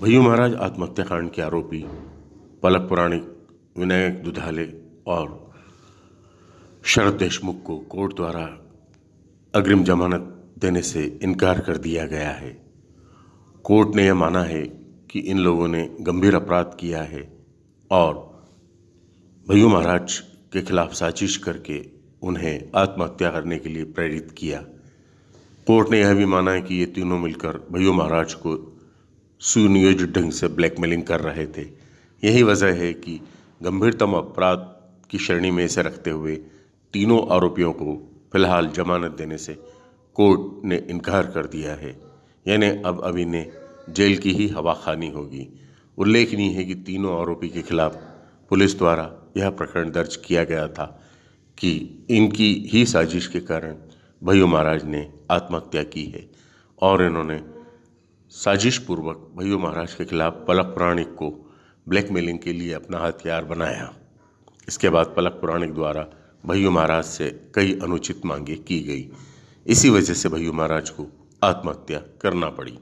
भैयू महाराज, आत्महत्या कांड के आरोपी पलक पुराणिक विनायक दुधाले और शरद देशमुख को कोर्ट द्वारा अग्रिम जमानत देने से इनकार कर दिया गया है। कोर्ट ने यह माना है कि इन लोगों ने गंभीर अपराध किया है और भैयू महाराज के खिलाफ साजिश करके उन्हें आत्महत्या करने के लिए प्रेरित किया। कोर्ट ने यह भी माना है कि ये तीनों मिलकर भैयू महाराज को सुनियोजित ढंग से ब्लैकमेलिंग कर रहे थे। यही वजह है कि गंभीरतम अपराध की श्रेणी में इसे रखते हुए तीनों आरोपियों को फ़िलहाल जमानत देने से कोर्ट ने इनकार कर दिया है। यानी अब अभी ने जेल की ही हवा खानी होगी। उल्लेखनीय है कि तीनों आरोपी के खिलाफ पुलिस द्वारा यह प्रकरण दर्ज किया गया था कि इनकी ही साजिश के कारण भैयू महाराज ने आत्महत्या की है और इन्होंने साजिश पूर्वक भैयू महाराज के खिलाफ पलक पुराणिक को ब्लैकमेलिंग के लिए अपना हथियार बनाया। इसके बाद पलक पुराणिक द्वारा भैयू महाराज से कई अनुचित मांगे की गई। इसी वजह से भैयू महाराज को आत्महत्या करना पड़ी।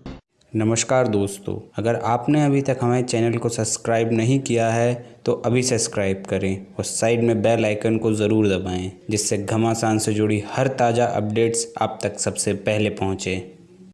नमस्कार दोस्तों, अगर आपने अभी तक हमारे चैनल को सब्सक्राइब नहीं किया है तो अभी सब्सक्राइब करें और साइड में बेल आइकन को ज़रूर दबाएँ, जिससे घमासान से जुड़ी हर ताज़ा अपडेट्स आप तक सबसे पहले पहुँचें।